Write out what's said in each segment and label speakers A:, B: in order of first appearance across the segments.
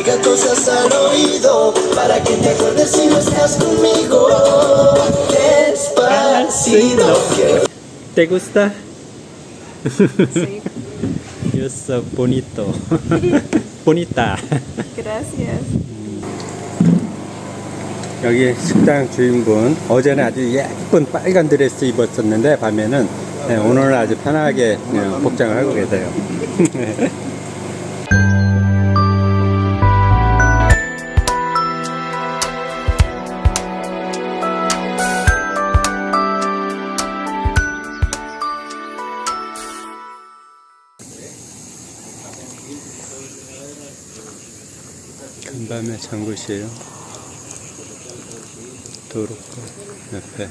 A: diga cosas al oído para que te acuerdes si no estás conmigo. Despacito.
B: ¿Te gusta?
C: Sí,
B: Yo soy bonito. bonita.
C: gracias.
B: 여기 식당 주인분 어제는 아주 예쁜 빨간 드레스 입었었는데 밤에는 네, 오늘은 아주 편하게 네, 복장을 하고 계세요. 간밤에 장굿이에요. 도로가 옆에.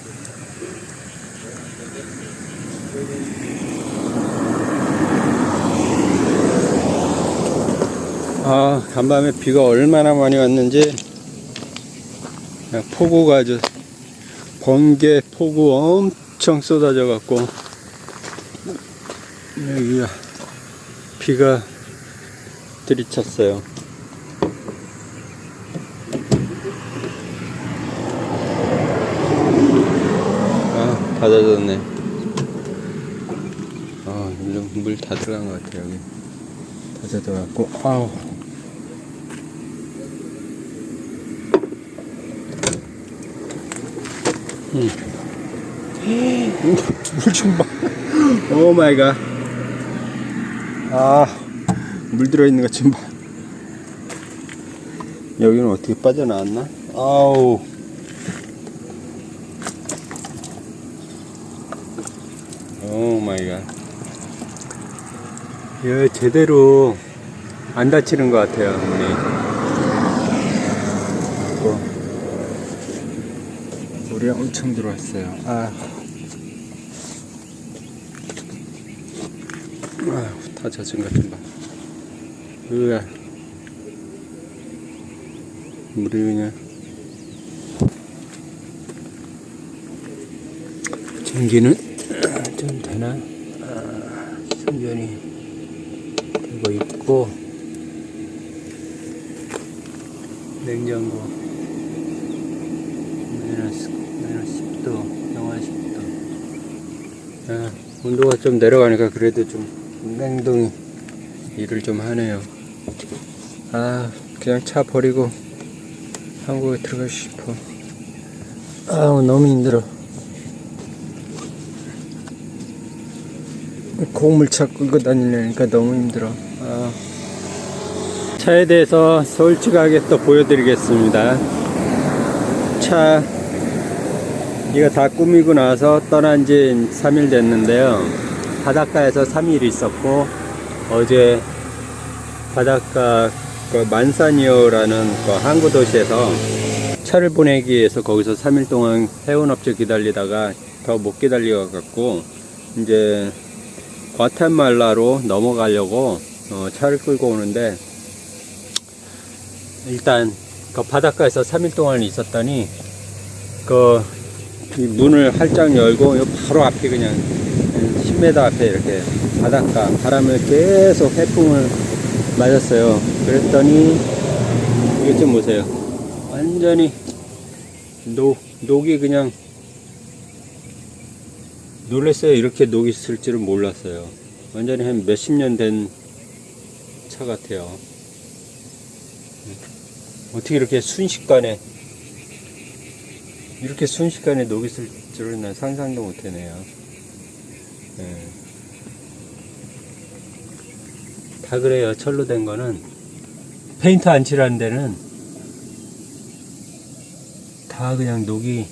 B: 아 간밤에 비가 얼마나 많이 왔는지. 폭우가 아주 번개 폭우 엄청 쏟아져 갖고. 여기가 비가 들이쳤어요 아, 다 젖었네. 아, 일로 물 다 들어간 것 같아, 여기. 다 젖어갖고, 아우. 음. 물좀 봐. Oh my God. 아, 물 들어있는 것 좀 봐. 여기는 어떻게 빠져나왔나? 아우. Oh my God. 예, 제대로 안 다치는 것 같아요, 문이. 어. 물이 엄청 들어왔어요. 아. 아휴, 다 젖은 것좀 봐. 으아. 물이 그냥. 전기는 좀 되나? 아, 충전이 있고 냉장고. 마이너스 마이너스 10도 영하 10도. 아, 온도가 좀 내려가니까 그래도 좀 냉동이 일을 좀 하네요. 아 그냥 차 버리고 한국에 들어가고 싶어. 아 너무 힘들어. 고물차 끌고 다니려니까 너무 힘들어. 아. 차에 대해서 솔직하게 또 보여드리겠습니다. 차, 이거 다 꾸미고 나서 떠난 지 3일 됐는데요. 바닷가에서 3일 있었고, 어제 바닷가 그 만산이어라는 그 항구 도시에서 차를 보내기 위해서 거기서 3일 동안 해운업체 기다리다가 더 못 기다려 갖고 이제 과테말라로 넘어가려고 어, 차를 끌고 오는데 일단 그 바닷가에서 3일 동안 있었더니 그이 문을 활짝 열고 요 바로 앞에 그냥 10m 앞에 이렇게 바닷가 바람을 계속 해풍을 맞았어요. 그랬더니 이것 좀 보세요. 완전히 녹 녹이 그냥 놀랐어요. 이렇게 녹이 있을 줄은 몰랐어요. 완전히 한 몇십 년 된 차 같아요. 어떻게 이렇게 순식간에 이렇게 순식간에 녹이 있을 줄은 난 상상도 못 해네요. 예. 다 그래요. 철로 된 거는 페인트 안 칠한 데는 다 그냥 녹이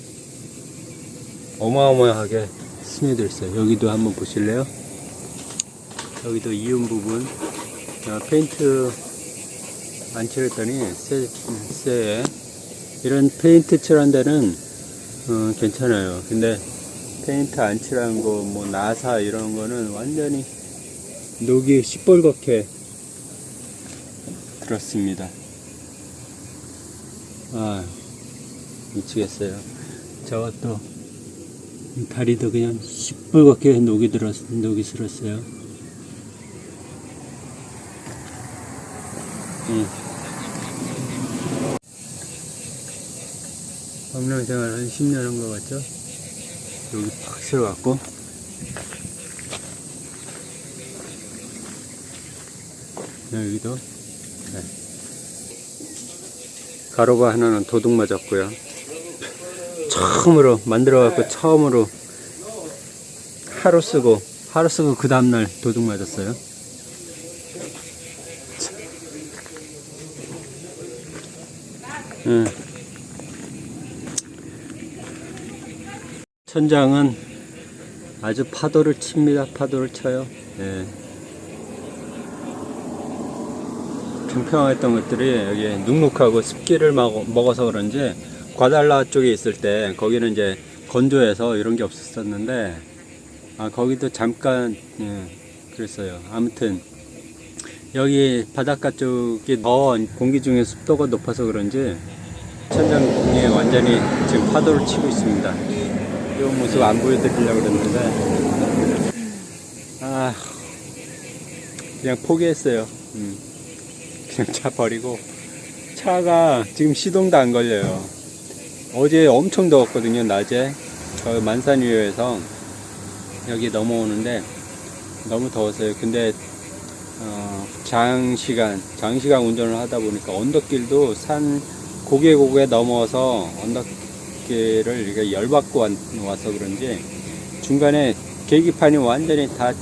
B: 어마어마하게 스며들 있어요. 여기도 한번 보실래요? 여기도 이음 부분 어, 페인트 안 칠했더니 새, 새 이런 페인트 칠한 데는 어, 괜찮아요. 근데 페인트 안 칠한 거, 뭐 나사 이런 거는 완전히 녹이 시뻘겋게 들었습니다. 아 미치겠어요. 저것도 이 다리도 그냥 시뻘겋게 녹이 들었, 녹이 슬었어요. 음. 응. 법령 생활 한 10년 한 것 같죠? 여기 팍 세워갖고 여기도 네. 가로가 하나는 도둑 맞았고요 처음으로 만들어갖고 처음으로 하루 쓰고 하루 쓰고 그 다음날 도둑 맞았어요 응. 천장은 아주 파도를 칩니다. 파도를 쳐요. 예. 평평했던 것들이 여기 눅눅하고 습기를 먹- 먹어서 그런지 과달라 쪽에 있을 때 거기는 이제 건조해서 이런 게 없었었는데 아 거기도 잠깐 예, 그랬어요. 아무튼 여기 바닷가 쪽이 더 공기 중에 습도가 높아서 그런지 천장에 완전히 지금 파도를 치고 있습니다. 이 모습 안 보여드리려고 그랬는데 아 그냥 포기했어요. 음, 그냥 차 버리고 차가 지금 시동도 안 걸려요. 어제 엄청 더웠거든요. 낮에 저 만산위에서 여기 넘어오는데 너무 더웠어요. 근데 어, 장시간 장시간 운전을 하다 보니까 언덕길도 산 고개 고개 넘어서 언덕길을 이렇게 열받고 왔- 와서 그런지 중간에 계기판이 완전히 다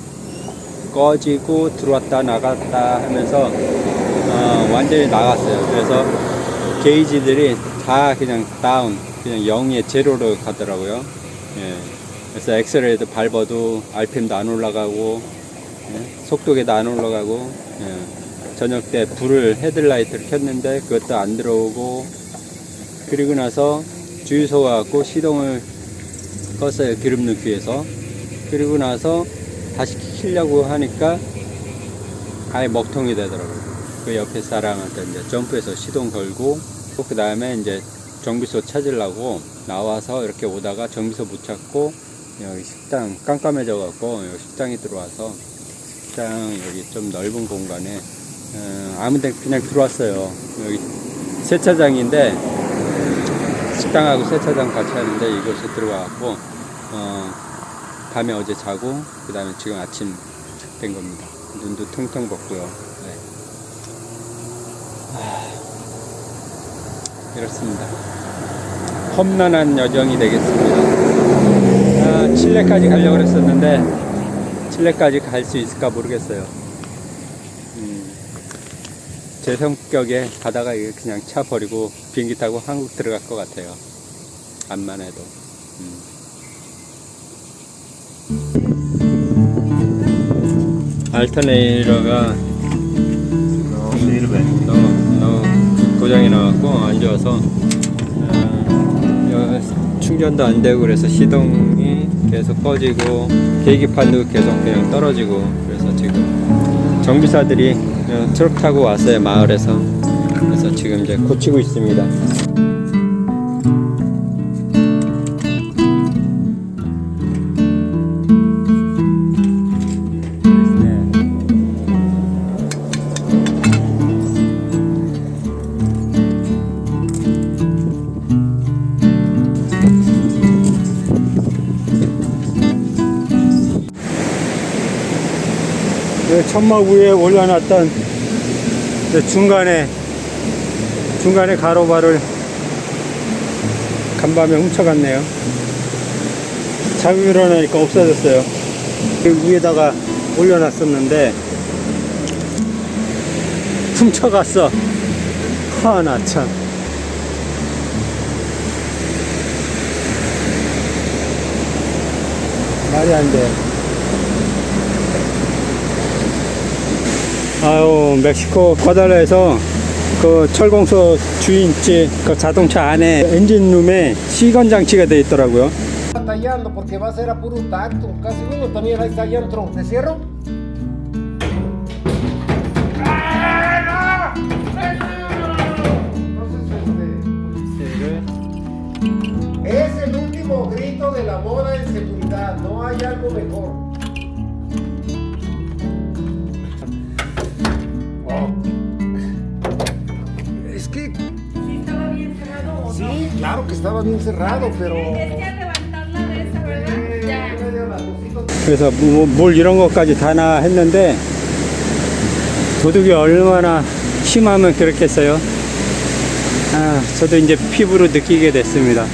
B: 꺼지고 들어왔다 나갔다 하면서 어, 완전히 나갔어요. 그래서 게이지들이 다 그냥 다운, 그냥 0에 제로로 가더라고요. 예. 그래서 엑셀레이도 밟아도 RPM도 안 올라가고 예, 속도계도 안 올라가고 예, 저녁 때 불을 헤드라이트를 켰는데 그것도 안 들어오고 그리고 나서 주유소 가고 시동을 껐어요 기름 넣기 위해서. 그리고 나서 다시 키려고 하니까 아예 먹통이 되더라고요. 그 옆에 사람한테 이제 점프해서 시동 걸고 그 다음에 이제 정비소 찾으려고 나와서 이렇게 오다가 정비소 못 찾고 여기 식당 깜깜해져 갖고 여기 식당에 들어와서 식당 여기 좀 넓은 공간에 어, 아무데 그냥 들어왔어요. 여기 세차장인데 식당하고 세차장 같이 하는데 이곳에 들어와갖고 어, 밤에 어제 자고 그 다음에 지금 아침 된 겁니다. 눈도 퉁퉁 벗고요. 네. 하, 이렇습니다. 험난한 여정이 되겠습니다. 아, 칠레까지 가려고 그랬었는데 칠레까지 갈 수 있을까 모르겠어요. 음, 제 성격에 가다가 그냥 차 버리고 비행기 타고 한국 들어갈 것 같아요. 암만 해도. 음. 알터네이러가 너무, 너무 고장이 나갖고 안 좋아서 어, 여- 충전도 안 되고 그래서 시동이 계속 꺼지고 계기판도 계속 그냥 떨어지고 그래서 지금 정비사들이 어, 트럭 타고 왔어요 마을에서 그래서 지금 이제 고치고 있습니다. 천막 위에 올려놨던 그 중간에 중간에 가로바를 간밤에 훔쳐갔네요. 자고 일어나니까 없어졌어요. 그 위에다가 올려놨었는데 훔쳐갔어. 하나 참. 말이 안 돼. 아유 멕시코 과달라에서 그 철공소 주인집 그 자동차 안에 엔진룸에 시건 장치가 되어 있더라고요.
D: batallando porque va a ser a puro tacto. Casi uno también ahí está allá adentro. ¿Te cierro? Entonces, este, es el último grito de la moda en seguridad. No hay algo mejor. Claro que estaba bien cerrado, pero...
B: 그래서 뭐- 물 이런 것까지 다나 했는데 도둑이 얼마나 심하면 그렇겠어요. 아, 저도 이제 피부로 느끼게 됐습니다.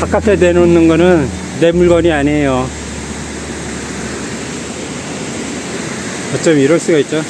B: 바깥에 내놓는 거는 내 물건이 아니에요. 어쩜 이럴 수가 있죠?